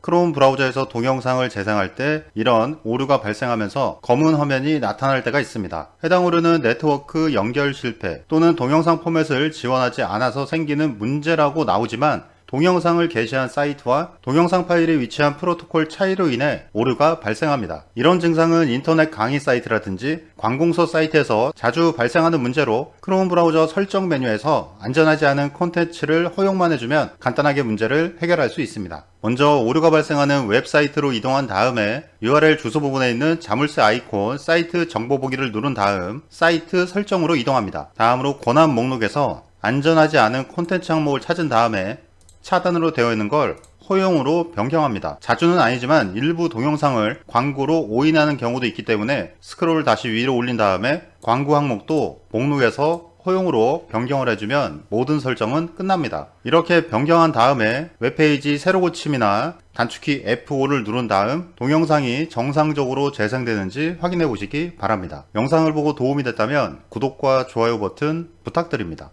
크롬 브라우저에서 동영상을 재생할 때 이런 오류가 발생하면서 검은 화면이 나타날 때가 있습니다. 해당 오류는 네트워크 연결 실패 또는 동영상 포맷을 지원하지 않아서 생기는 문제라고 나오지만 동영상을 게시한 사이트와 동영상 파일이 위치한 프로토콜 차이로 인해 오류가 발생합니다. 이런 증상은 인터넷 강의 사이트라든지 관공서 사이트에서 자주 발생하는 문제로 크롬 브라우저 설정 메뉴에서 안전하지 않은 콘텐츠를 허용만 해주면 간단하게 문제를 해결할 수 있습니다. 먼저 오류가 발생하는 웹사이트로 이동한 다음에 URL 주소 부분에 있는 자물쇠 아이콘 사이트 정보 보기를 누른 다음 사이트 설정으로 이동합니다. 다음으로 권한 목록에서 안전하지 않은 콘텐츠 항목을 찾은 다음에 차단으로 되어 있는 걸 허용으로 변경합니다. 자주는 아니지만 일부 동영상을 광고로 오인하는 경우도 있기 때문에 스크롤을 다시 위로 올린 다음에 광고 항목도 목록에서 허용으로 변경을 해주면 모든 설정은 끝납니다. 이렇게 변경한 다음에 웹페이지 새로 고침이나 단축키 F5를 누른 다음 동영상이 정상적으로 재생되는지 확인해 보시기 바랍니다. 영상을 보고 도움이 됐다면 구독과 좋아요 버튼 부탁드립니다.